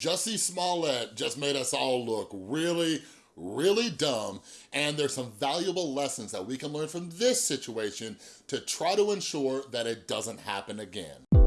Jussie Smollett just made us all look really, really dumb, and there's some valuable lessons that we can learn from this situation to try to ensure that it doesn't happen again.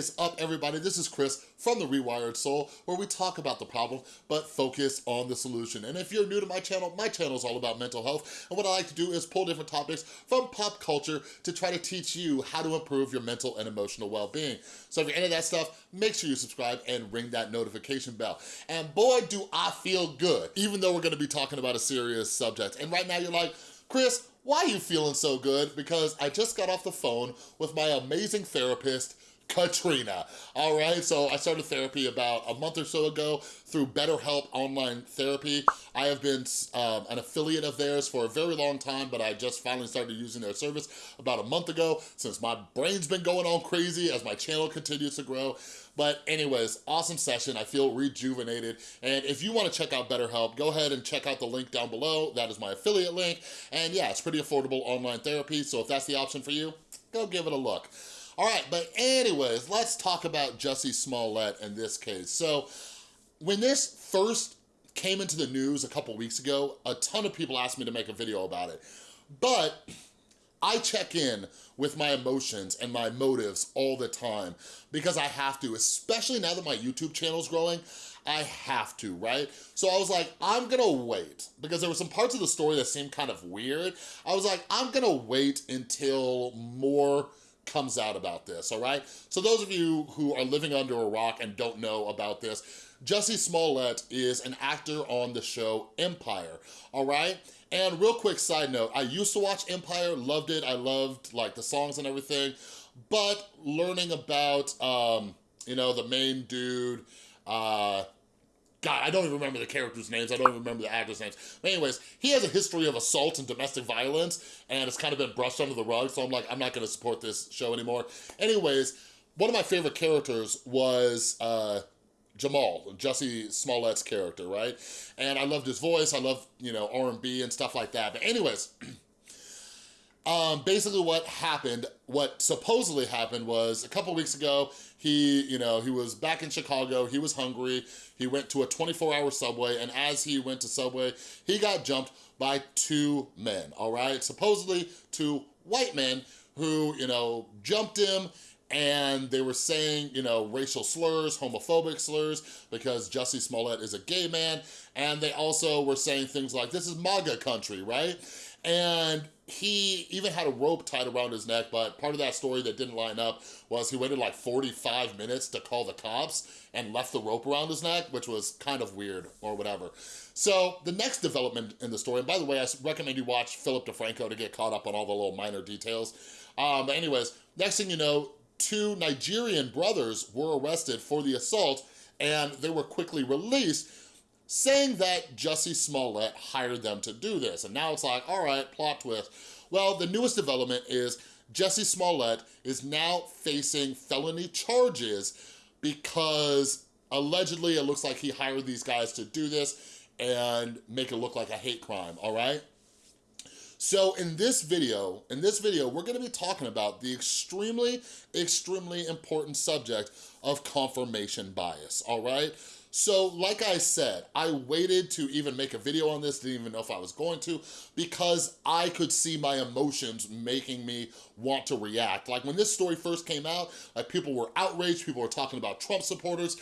Is up, everybody? This is Chris from The Rewired Soul, where we talk about the problem, but focus on the solution. And if you're new to my channel, my channel is all about mental health, and what I like to do is pull different topics from pop culture to try to teach you how to improve your mental and emotional well-being. So if you're into that stuff, make sure you subscribe and ring that notification bell. And boy, do I feel good, even though we're gonna be talking about a serious subject. And right now you're like, Chris, why are you feeling so good? Because I just got off the phone with my amazing therapist, Katrina. All right, so I started therapy about a month or so ago through BetterHelp Online Therapy. I have been um, an affiliate of theirs for a very long time, but I just finally started using their service about a month ago since my brain's been going on crazy as my channel continues to grow. But anyways, awesome session. I feel rejuvenated. And if you wanna check out BetterHelp, go ahead and check out the link down below. That is my affiliate link. And yeah, it's pretty affordable online therapy. So if that's the option for you, go give it a look. All right, but anyways, let's talk about Jussie Smollett in this case. So when this first came into the news a couple weeks ago, a ton of people asked me to make a video about it. But I check in with my emotions and my motives all the time because I have to, especially now that my YouTube channel is growing, I have to, right? So I was like, I'm gonna wait because there were some parts of the story that seemed kind of weird. I was like, I'm gonna wait until more comes out about this, all right? So those of you who are living under a rock and don't know about this, Jussie Smollett is an actor on the show Empire, all right? And real quick side note, I used to watch Empire, loved it, I loved like the songs and everything, but learning about, um, you know, the main dude, uh, God, I don't even remember the characters' names. I don't even remember the actors' names. But anyways, he has a history of assault and domestic violence, and it's kind of been brushed under the rug, so I'm like, I'm not gonna support this show anymore. Anyways, one of my favorite characters was uh, Jamal, Jussie Smollett's character, right? And I loved his voice, I love, you know, R&B and stuff like that. But anyways, um, basically what happened, what supposedly happened was a couple weeks ago, he, you know, he was back in Chicago, he was hungry, he went to a 24 hour Subway, and as he went to Subway, he got jumped by two men, all right? Supposedly two white men who, you know, jumped him and they were saying, you know, racial slurs, homophobic slurs, because Jussie Smollett is a gay man, and they also were saying things like, this is MAGA country, right? And he even had a rope tied around his neck, but part of that story that didn't line up was he waited like 45 minutes to call the cops and left the rope around his neck, which was kind of weird or whatever. So the next development in the story, and by the way, I recommend you watch Philip DeFranco to get caught up on all the little minor details. Um, but anyways, next thing you know, two Nigerian brothers were arrested for the assault and they were quickly released saying that Jussie Smollett hired them to do this. And now it's like, all right, plot twist. Well, the newest development is Jussie Smollett is now facing felony charges because allegedly it looks like he hired these guys to do this and make it look like a hate crime, all right? So in this video, in this video, we're gonna be talking about the extremely, extremely important subject of confirmation bias, all right? So like I said, I waited to even make a video on this, didn't even know if I was going to, because I could see my emotions making me want to react. Like when this story first came out, like people were outraged, people were talking about Trump supporters,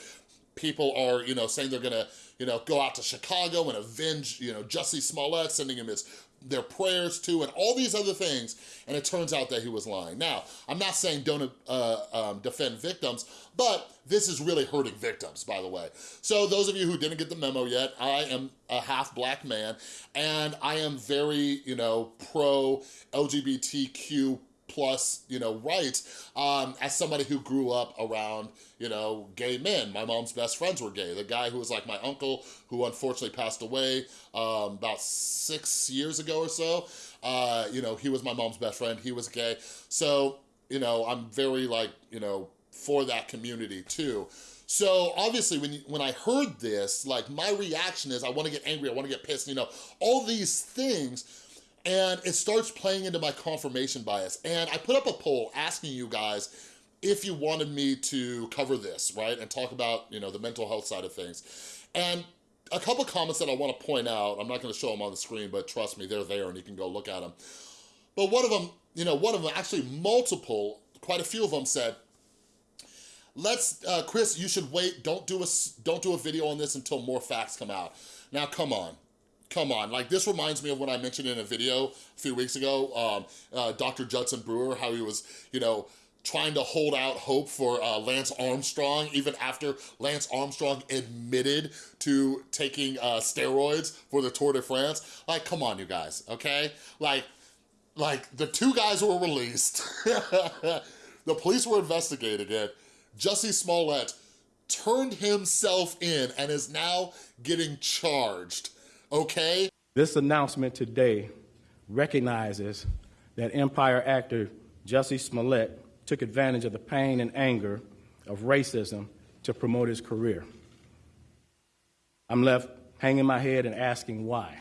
people are, you know, saying they're gonna, you know, go out to Chicago and avenge, you know, Jussie Smollett, sending him his their prayers to and all these other things and it turns out that he was lying. Now, I'm not saying don't uh, um, defend victims, but this is really hurting victims, by the way. So those of you who didn't get the memo yet, I am a half black man and I am very, you know, pro LGBTQ plus, you know, rights um, as somebody who grew up around, you know, gay men. My mom's best friends were gay. The guy who was like my uncle, who unfortunately passed away um, about six years ago or so, uh, you know, he was my mom's best friend. He was gay. So, you know, I'm very like, you know, for that community too. So obviously when, when I heard this, like my reaction is I wanna get angry, I wanna get pissed, you know, all these things and it starts playing into my confirmation bias. And I put up a poll asking you guys if you wanted me to cover this, right? And talk about, you know, the mental health side of things. And a couple comments that I wanna point out, I'm not gonna show them on the screen, but trust me, they're there and you can go look at them. But one of them, you know, one of them, actually multiple, quite a few of them said, let's, uh, Chris, you should wait, don't do, a, don't do a video on this until more facts come out. Now, come on, come on. Like, this reminds me of what I mentioned in a video a few weeks ago, um, uh, Dr. Judson Brewer, how he was, you know, trying to hold out hope for uh, Lance Armstrong, even after Lance Armstrong admitted to taking uh, steroids for the Tour de France. Like, come on, you guys, okay? Like, like the two guys were released. the police were investigating it. Jussie Smollett turned himself in and is now getting charged, okay? This announcement today recognizes that Empire actor Jussie Smollett took advantage of the pain and anger of racism to promote his career. I'm left hanging my head and asking why.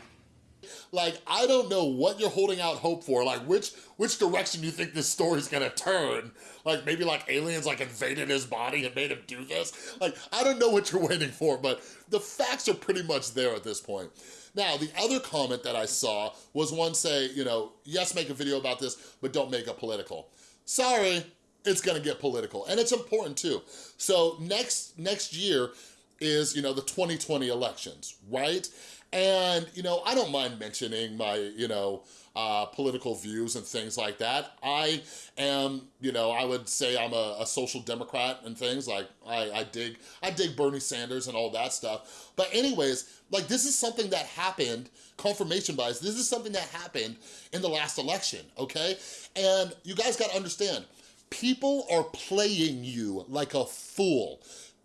Like, I don't know what you're holding out hope for. Like, which which direction you think this story's gonna turn? Like, maybe like aliens like invaded his body and made him do this? Like, I don't know what you're waiting for, but the facts are pretty much there at this point. Now, the other comment that I saw was one say, you know, yes, make a video about this, but don't make it political. Sorry, it's gonna get political, and it's important too. So next, next year is, you know, the 2020 elections, right? And, you know, I don't mind mentioning my, you know, uh, political views and things like that. I am, you know, I would say I'm a, a social democrat and things like I, I dig, I dig Bernie Sanders and all that stuff. But anyways, like this is something that happened, confirmation bias, this is something that happened in the last election, okay? And you guys gotta understand, people are playing you like a fool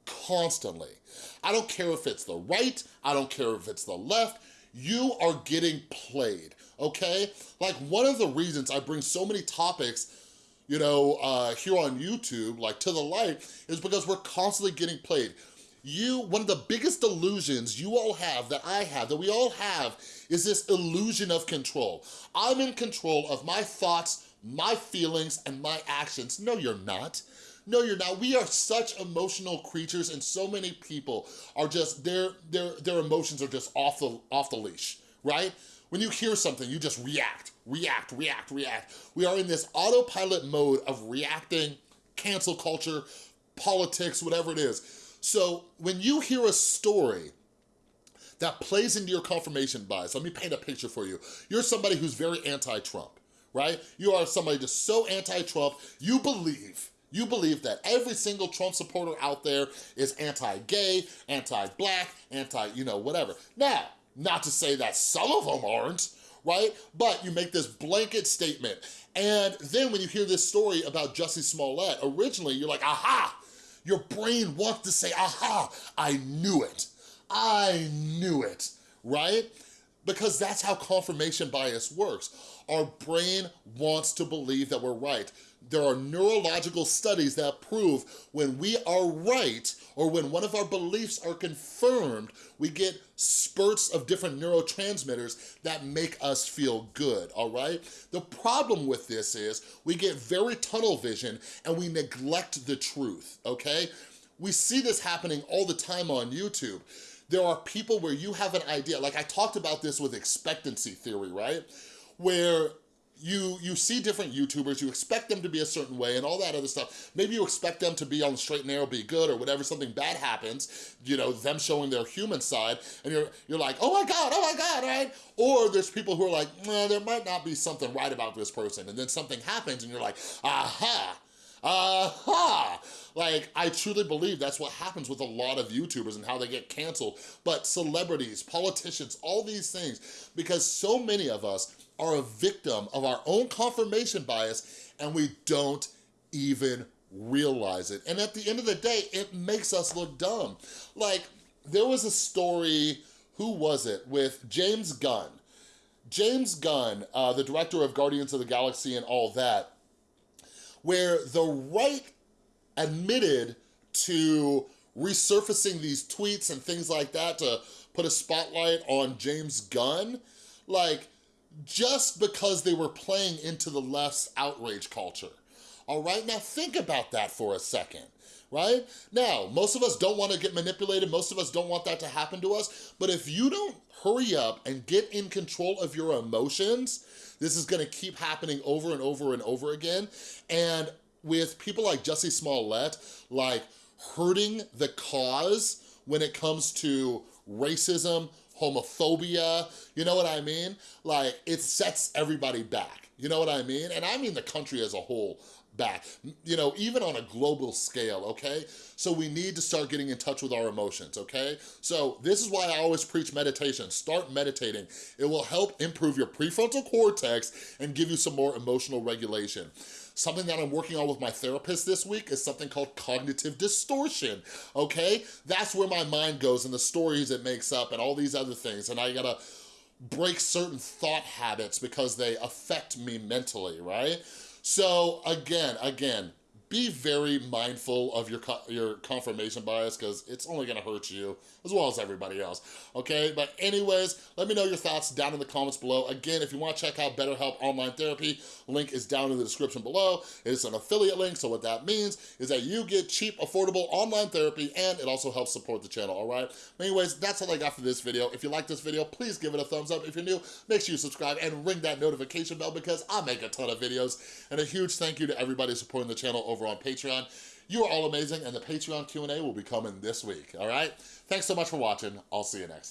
constantly. I don't care if it's the right, I don't care if it's the left, you are getting played, okay? Like one of the reasons I bring so many topics you know, uh, here on YouTube, like to the light, is because we're constantly getting played. You, one of the biggest delusions you all have, that I have, that we all have, is this illusion of control. I'm in control of my thoughts, my feelings, and my actions. No, you're not. No, you're not. We are such emotional creatures and so many people are just, their, their, their emotions are just off the, off the leash, right? When you hear something, you just react, react, react, react. We are in this autopilot mode of reacting, cancel culture, politics, whatever it is. So when you hear a story that plays into your confirmation bias, let me paint a picture for you. You're somebody who's very anti-Trump, right? You are somebody just so anti-Trump, you believe you believe that every single Trump supporter out there is anti-gay, anti-black, anti, you know, whatever. Now, not to say that some of them aren't, right? But you make this blanket statement. And then when you hear this story about Jussie Smollett, originally you're like, aha! Your brain wants to say, aha, I knew it. I knew it, right? Because that's how confirmation bias works. Our brain wants to believe that we're right there are neurological studies that prove when we are right or when one of our beliefs are confirmed, we get spurts of different neurotransmitters that make us feel good, all right? The problem with this is we get very tunnel vision and we neglect the truth, okay? We see this happening all the time on YouTube. There are people where you have an idea, like I talked about this with expectancy theory, right? Where you you see different YouTubers, you expect them to be a certain way and all that other stuff. Maybe you expect them to be on the straight and narrow, be good or whatever, something bad happens, you know, them showing their human side and you're, you're like, oh my God, oh my God, right? Or there's people who are like, nah, there might not be something right about this person and then something happens and you're like, aha, aha. Like, I truly believe that's what happens with a lot of YouTubers and how they get canceled. But celebrities, politicians, all these things, because so many of us are a victim of our own confirmation bias and we don't even realize it. And at the end of the day, it makes us look dumb. Like, there was a story, who was it, with James Gunn. James Gunn, uh, the director of Guardians of the Galaxy and all that, where the right admitted to resurfacing these tweets and things like that to put a spotlight on James Gunn. Like, just because they were playing into the left's outrage culture. All right, now think about that for a second right? Now, most of us don't wanna get manipulated, most of us don't want that to happen to us, but if you don't hurry up and get in control of your emotions, this is gonna keep happening over and over and over again. And with people like Jussie Smollett, like hurting the cause when it comes to racism, homophobia, you know what I mean? Like, it sets everybody back, you know what I mean? And I mean the country as a whole back, you know, even on a global scale, okay? So we need to start getting in touch with our emotions, okay? So this is why I always preach meditation. Start meditating. It will help improve your prefrontal cortex and give you some more emotional regulation. Something that I'm working on with my therapist this week is something called cognitive distortion, okay? That's where my mind goes and the stories it makes up and all these other things, and I gotta break certain thought habits because they affect me mentally, right? So again, again, be very mindful of your your confirmation bias because it's only gonna hurt you as well as everybody else, okay? But anyways, let me know your thoughts down in the comments below. Again, if you wanna check out BetterHelp Online Therapy, link is down in the description below. It's an affiliate link, so what that means is that you get cheap, affordable online therapy and it also helps support the channel, all right? Anyways, that's all I got for this video. If you like this video, please give it a thumbs up. If you're new, make sure you subscribe and ring that notification bell because I make a ton of videos. And a huge thank you to everybody supporting the channel over on Patreon. You are all amazing, and the Patreon Q&A will be coming this week, all right? Thanks so much for watching. I'll see you next time.